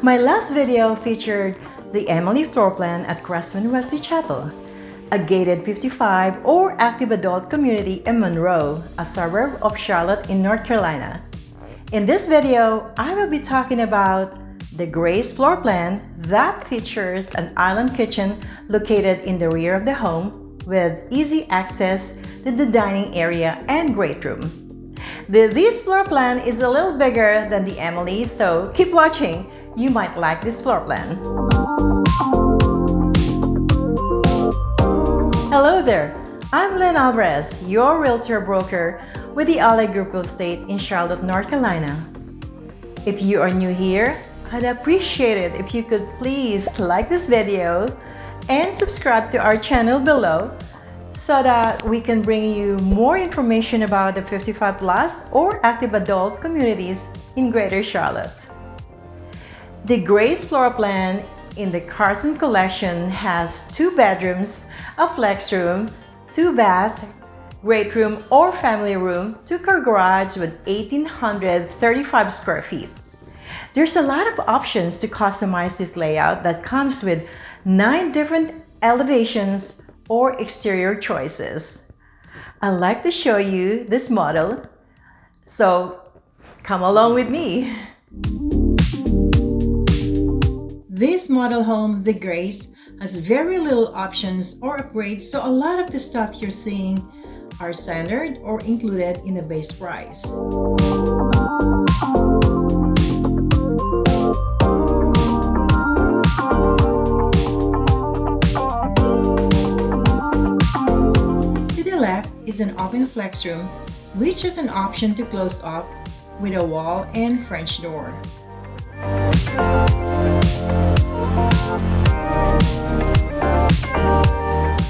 My last video featured the Emily floor plan at Cresswind Wesley Chapel, a gated 55 or active adult community in Monroe, a suburb of Charlotte in North Carolina. In this video, I will be talking about the Grace floor plan that features an island kitchen located in the rear of the home with easy access to the dining area and great room. The, this floor plan is a little bigger than the Emily, so keep watching. You might like this floor plan. Hello there, I'm Lynn Alvarez, your realtor broker with the Ally Group Real Estate in Charlotte, North Carolina. If you are new here, I'd appreciate it if you could please like this video and subscribe to our channel below so that we can bring you more information about the 55 plus or active adult communities in Greater Charlotte. The Grace floor plan in the Carson collection has two bedrooms, a flex room, two baths, great room or family room, two-car garage with 1,835 square feet. There's a lot of options to customize this layout that comes with nine different elevations or exterior choices. I'd like to show you this model, so come along with me. This model home, the Grace, has very little options or upgrades, so a lot of the stuff you're seeing are standard or included in the base price. To the left is an open flex room, which is an option to close up with a wall and French door.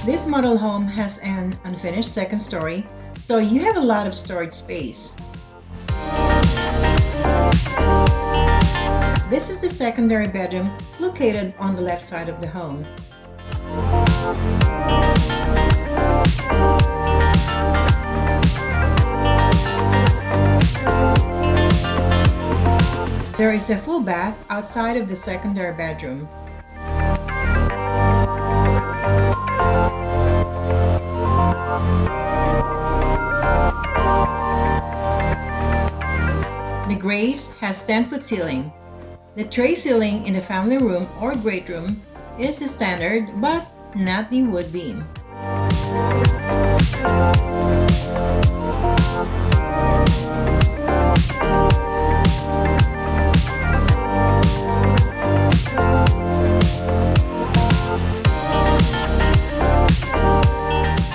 This model home has an unfinished second story, so you have a lot of storage space. This is the secondary bedroom located on the left side of the home. There is a full bath outside of the secondary bedroom. The Grace has 10-foot ceiling. The tray ceiling in the family room or great room is standard but not the wood beam.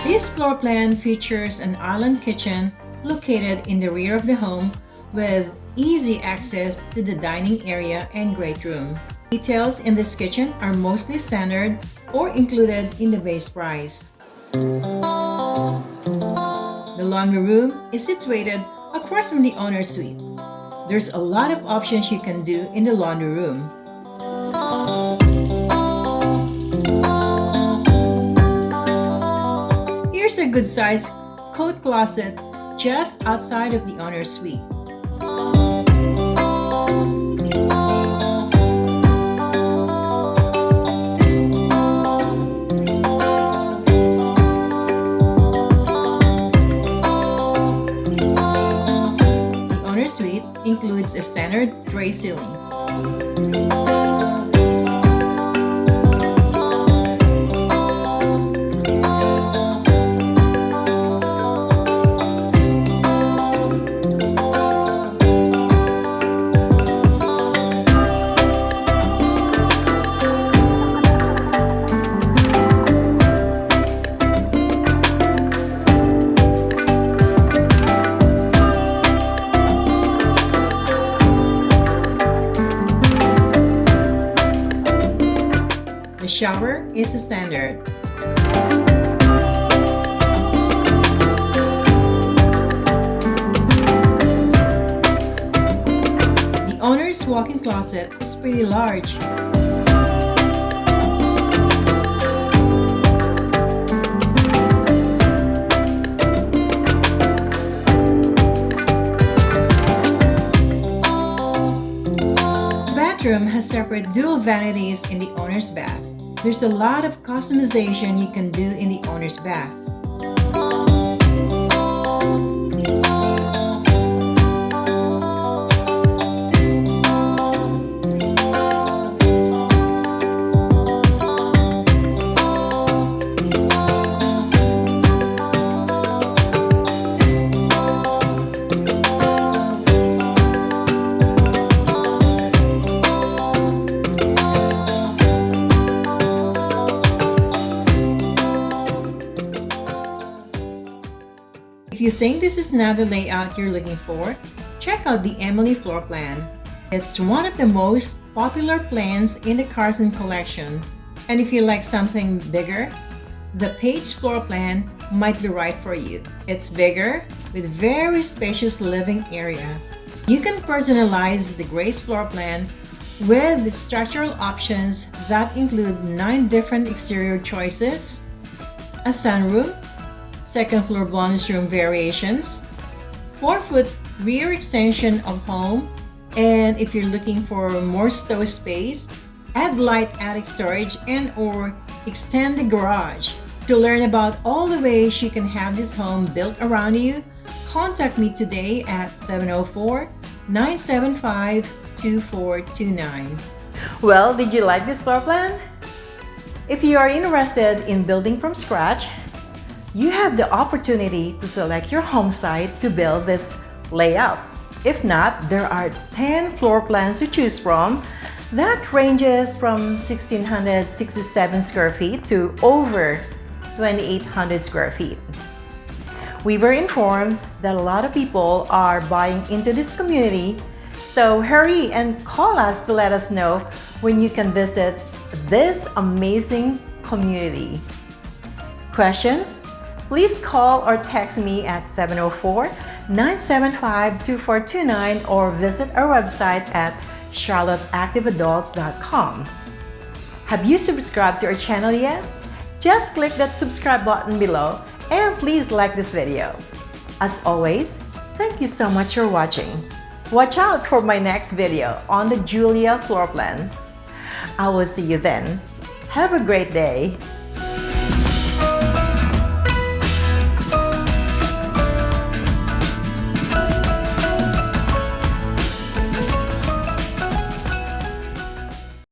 This floor plan features an island kitchen located in the rear of the home with easy access to the dining area and great room. Details in this kitchen are mostly standard or included in the base price. The laundry room is situated across from the owner's suite. There's a lot of options you can do in the laundry room. Here's a good sized coat closet just outside of the owner's suite. Suite includes a standard tray ceiling. Shower is standard. The owner's walk-in closet is pretty large. Has separate dual vanities in the owner's bath. There's a lot of customization you can do in the owner's bath. If you think this is not the layout you're looking for, check out the Emily floor plan. It's one of the most popular plans in the Carson collection. And if you like something bigger, the Page floor plan might be right for you. It's bigger with very spacious living area. You can personalize the Grace floor plan with structural options that include nine different exterior choices, a sunroom, second floor bonus room variations, 4 foot rear extension of home, and if you're looking for more stove space, add light attic storage and or extend the garage. To learn about all the ways you can have this home built around you, contact me today at 704-975-2429. Well, did you like this floor plan? If you are interested in building from scratch, you have the opportunity to select your home site to build this layout. If not, there are 10 floor plans to choose from that ranges from 1667 square feet to over 2800 square feet. We were informed that a lot of people are buying into this community, so hurry and call us to let us know when you can visit this amazing community. Questions? Please call or text me at 704-975-2429 or visit our website at charlotteactiveadults.com. Have you subscribed to our channel yet? Just click that subscribe button below and please like this video. As always, thank you so much for watching. Watch out for my next video on the Julia floor plan. I will see you then. Have a great day.